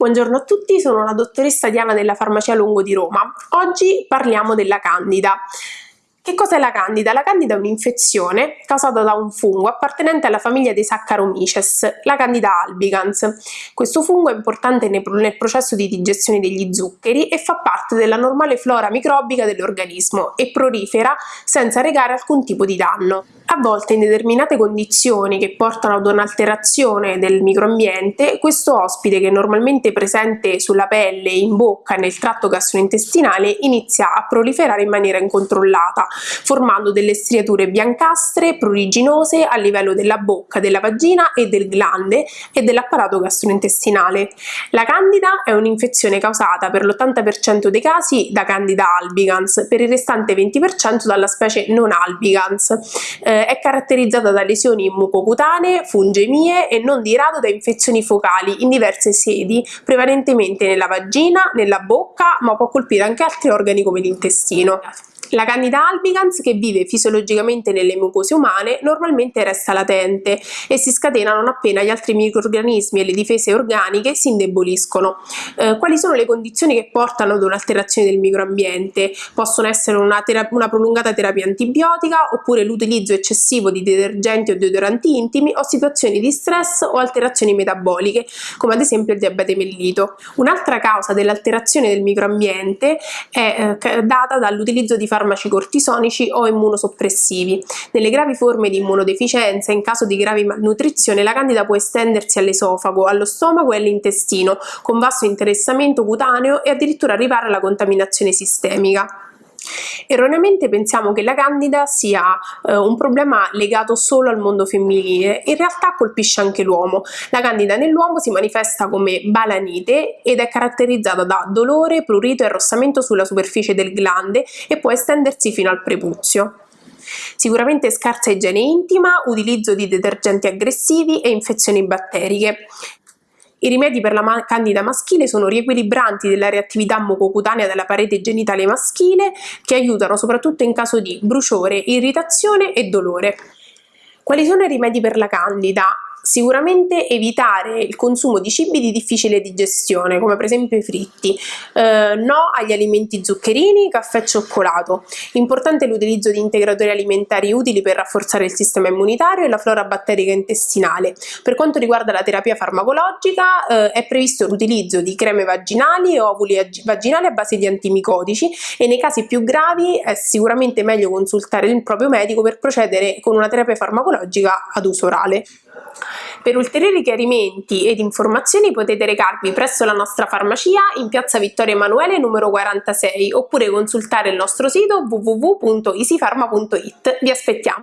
Buongiorno a tutti, sono la dottoressa Diana della Farmacia Lungo di Roma. Oggi parliamo della Candida. Che cos'è la candida? La candida è un'infezione causata da un fungo appartenente alla famiglia dei Saccharomyces, la candida albicans. Questo fungo è importante nel processo di digestione degli zuccheri e fa parte della normale flora microbica dell'organismo e prolifera senza recare alcun tipo di danno. A volte in determinate condizioni che portano ad un'alterazione del microambiente, questo ospite che è normalmente presente sulla pelle, in bocca e nel tratto gastrointestinale inizia a proliferare in maniera incontrollata, formando delle striature biancastre, pruriginose a livello della bocca, della vagina e del glande e dell'apparato gastrointestinale. La candida è un'infezione causata per l'80% dei casi da candida albicans, per il restante 20% dalla specie non albicans. Eh, è caratterizzata da lesioni mucocutanee, fungemie e non di rado da infezioni focali in diverse sedi, prevalentemente nella vagina, nella bocca, ma può colpire anche altri organi come l'intestino. La Candida albicans, che vive fisiologicamente nelle mucose umane, normalmente resta latente e si scatena non appena gli altri microorganismi e le difese organiche si indeboliscono. Eh, quali sono le condizioni che portano ad un'alterazione del microambiente? Possono essere una, una prolungata terapia antibiotica oppure l'utilizzo eccessivo di detergenti o deodoranti intimi o situazioni di stress o alterazioni metaboliche, come ad esempio il diabete mellito. Un'altra causa dell'alterazione del microambiente è eh, data dall'utilizzo di farmaci farmaci cortisonici o immunosoppressivi. Nelle gravi forme di immunodeficienza, in caso di gravi malnutrizione, la candida può estendersi all'esofago, allo stomaco e all'intestino, con vasto interessamento cutaneo e addirittura arrivare alla contaminazione sistemica. Erroneamente pensiamo che la candida sia eh, un problema legato solo al mondo femminile, in realtà colpisce anche l'uomo. La candida nell'uomo si manifesta come balanite ed è caratterizzata da dolore, prurito e arrossamento sulla superficie del glande e può estendersi fino al prepuzio. Sicuramente scarsa igiene intima, utilizzo di detergenti aggressivi e infezioni batteriche. I rimedi per la candida maschile sono riequilibranti della reattività mucocutanea della parete genitale maschile che aiutano soprattutto in caso di bruciore, irritazione e dolore. Quali sono i rimedi per la candida? Sicuramente evitare il consumo di cibi di difficile digestione, come per esempio i fritti, eh, no agli alimenti zuccherini, caffè e cioccolato. Importante l'utilizzo di integratori alimentari utili per rafforzare il sistema immunitario e la flora batterica intestinale. Per quanto riguarda la terapia farmacologica eh, è previsto l'utilizzo di creme vaginali e ovuli vaginali a base di antimicotici e nei casi più gravi è sicuramente meglio consultare il proprio medico per procedere con una terapia farmacologica ad uso orale. Per ulteriori chiarimenti ed informazioni potete recarvi presso la nostra farmacia in piazza Vittorio Emanuele numero 46 oppure consultare il nostro sito www.easypharma.it. Vi aspettiamo!